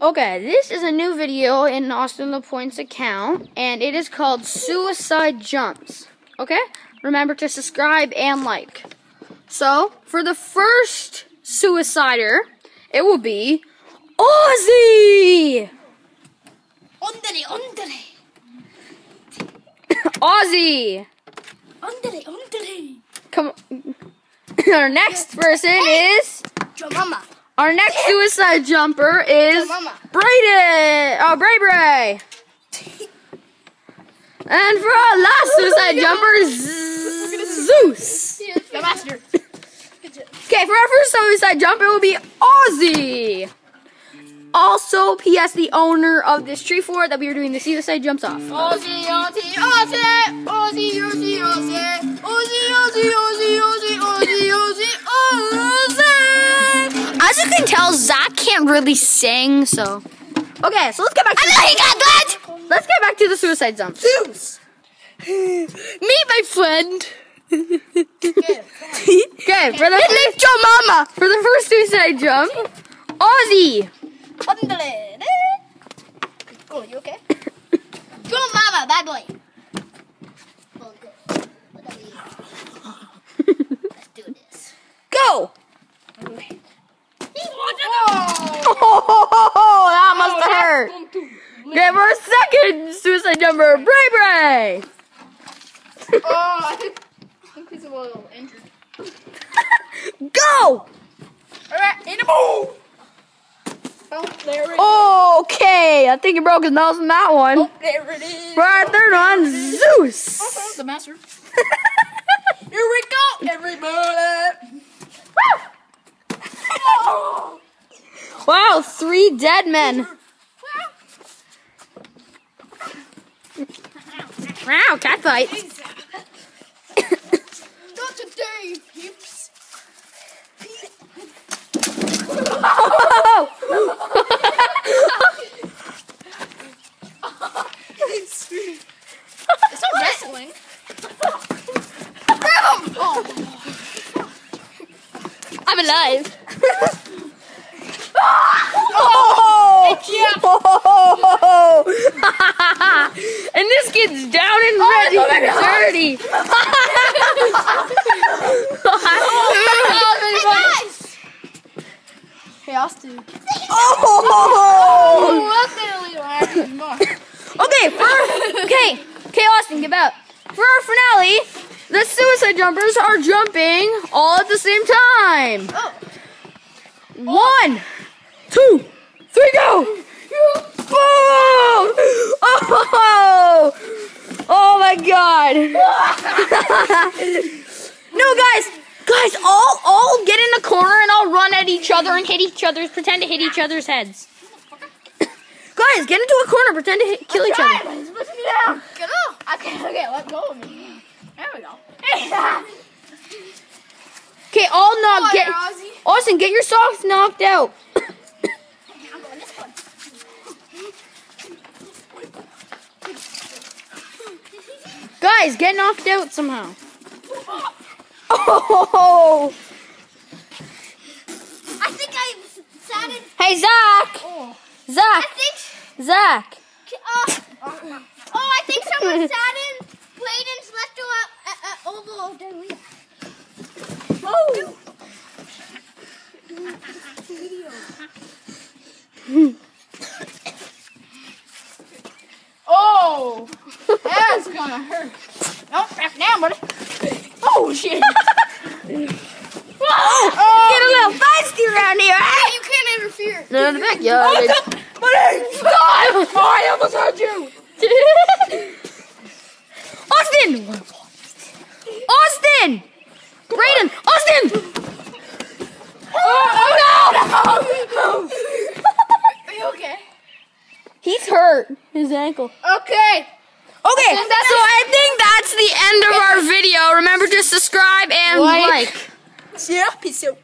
Okay, this is a new video in Austin LaPointe's account, and it is called Suicide Jumps. Okay? Remember to subscribe and like. So, for the first suicider, it will be Ozzy! Ondere, ondere, Ozzy! ondere, ondere. Come on. Our next person is. Your mama. Our next suicide jumper is Brayden. Oh, Bray Bray. and for our last suicide jumper is Zeus. The master. Okay, for our first suicide jump, it will be Aussie. Also, P.S. the owner of this tree fort that we are doing the suicide jumps off. Aussie, Aussie, Aussie, Aussie, Aussie, Aussie, Aussie. Really sing, so. Okay, so let's get back to I know he got that. let's get back to the suicide jumps. Zeus. Meet my friend. Okay. Okay, for the first, your mama. For the first suicide jump, Ozzy. Ondere. Go, you okay? Go, mama, bad boy. Oh, go. Let's do this. Go. Oh. Oh, that must have hurt. For our second suicide jumper, Bray Bray. Oh, I think, I think he's a little injured. Go. Alright, in a move. Oh, there it is. Okay, I think he broke his nose in that one. Oh, there it is. For our third one, Zeus. Oh, the master. Here we go, everybody. Oh. Wow, three dead men. Wow, cat fight. Not today, peeps. It's not wrestling. Grab him! Oh. I'm alive. Oh! Yeah. Oh! and this kid's down and ready oh my and God. dirty. Hey, guys! Hey, Austin. oh! Oh, that's literally what more. Okay, for okay, okay, Austin, give out. For our finale, the suicide jumpers are jumping all at the same time. Oh. One, two, three, go! Boom! Oh! Oh my God! no, guys, guys, all all get in the corner and all run at each other and hit each other. Pretend to hit each other's heads. Guys, get into a corner. Pretend to hit, kill each other. He's pushing me down. Get up. Okay, okay, let go of me. There we go. Okay, all knock. Get. Austin, get your socks knocked out. I'm going this one. Guys, get knocked out somehow. Oh! I think I sat in. Hey, Zach! Oh. I Zach! think. Zach! Uh, oh, I think someone sat in Bladen's left uh, uh, oval of the wheel. Oh. Oh, that's gonna hurt. Nope, back down, buddy. Oh shit! oh, Get a little feisty around here, eh? you can't interfere. No, in the backyard. Buddy, stop! Oh, I almost had you. Austin! Austin! Brayden! Austin! Oh, no! Are you okay? He's hurt. His ankle. Okay. Okay, so I think that's the end of our video. Remember to subscribe and Like. like. Yeah, peace out.